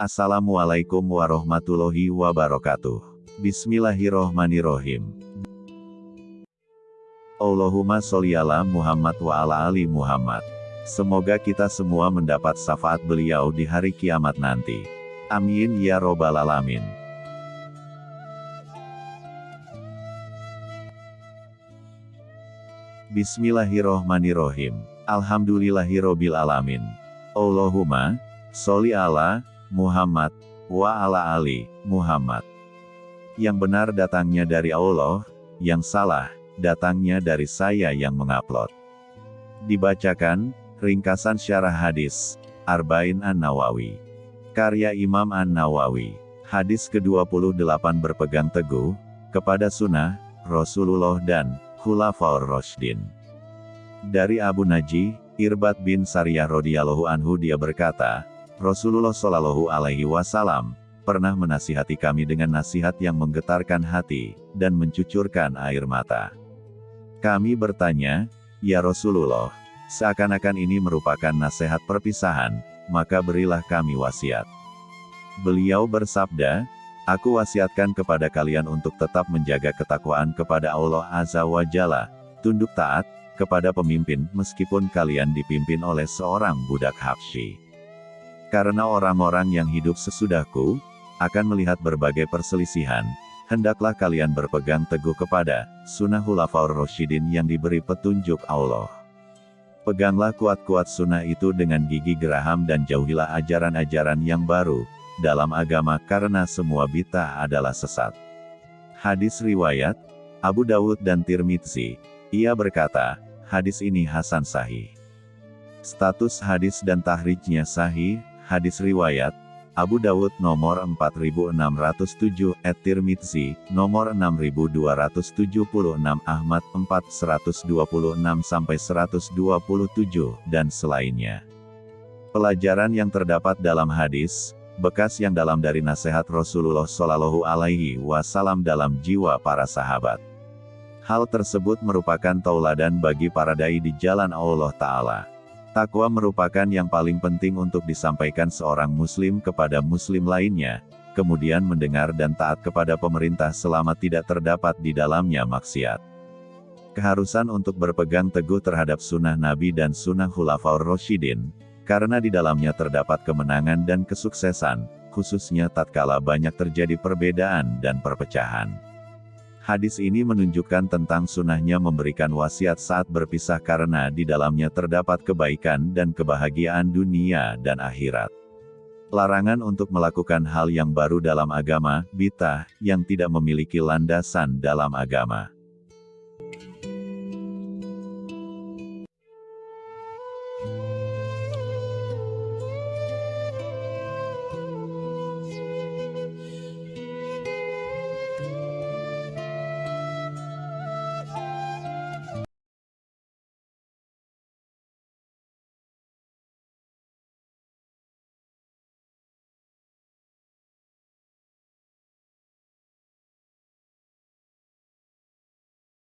Assalamualaikum warahmatullahi wabarakatuh. Bismillahirrohmanirrohim. Allahumma sholli ala Muhammad wa ala ali Muhammad. Semoga kita semua mendapat syafaat beliau di hari kiamat nanti. Amin ya robbal alamin. Bismillahirrohmanirrohim. Alhamdulillahirobbil alamin. Allahumma sholli ala Muhammad wa ala ali Muhammad. Yang benar datangnya dari Allah, yang salah datangnya dari saya yang mengupload. Dibacakan ringkasan syarah hadis Arba'in An-Nawawi. Karya Imam An-Nawawi. Hadis ke-28 berpegang teguh kepada sunnah Rasulullah dan Khulafaur Rashdin. Dari Abu Naji, Irbat bin Sariyah radhiyallahu anhu dia berkata, Rasulullah Shallallahu alaihi wasallam pernah menasihati kami dengan nasihat yang menggetarkan hati dan mencucurkan air mata. Kami bertanya, "Ya Rasulullah, seakan-akan ini merupakan nasihat perpisahan, maka berilah kami wasiat." Beliau bersabda, Aku wasiatkan kepada kalian untuk tetap menjaga ketakwaan kepada Allah Azza wa Jalla, tunduk taat, kepada pemimpin meskipun kalian dipimpin oleh seorang budak Habsyi. Karena orang-orang yang hidup sesudahku, akan melihat berbagai perselisihan, hendaklah kalian berpegang teguh kepada sunnah hulafaur roshidin yang diberi petunjuk Allah. Peganglah kuat-kuat sunnah itu dengan gigi geraham dan jauhilah ajaran-ajaran yang baru, dalam agama karena semua bid'ah adalah sesat. Hadis riwayat Abu Dawud dan Tirmidzi. Ia berkata, hadis ini hasan sahih. Status hadis dan tahrijnya sahih, hadis riwayat Abu Dawud nomor 4607, at Tirmidzi, nomor 6276, Ahmad 4126 sampai 127, dan selainnya. Pelajaran yang terdapat dalam hadis, bekas yang dalam dari nasihat Rasulullah Shallallahu Alaihi Wasallam dalam jiwa para sahabat. Hal tersebut merupakan tauladan bagi para dai di jalan Allah Ta'ala. Takwa merupakan yang paling penting untuk disampaikan seorang muslim kepada muslim lainnya, kemudian mendengar dan taat kepada pemerintah selama tidak terdapat di dalamnya maksiat. Keharusan untuk berpegang teguh terhadap sunnah Nabi dan sunnah Khulafaur Roshidin, karena di dalamnya terdapat kemenangan dan kesuksesan, khususnya tatkala banyak terjadi perbedaan dan perpecahan. Hadis ini menunjukkan tentang sunnahnya memberikan wasiat saat berpisah karena di dalamnya terdapat kebaikan dan kebahagiaan dunia dan akhirat. Larangan untuk melakukan hal yang baru dalam agama, bita, yang tidak memiliki landasan dalam agama.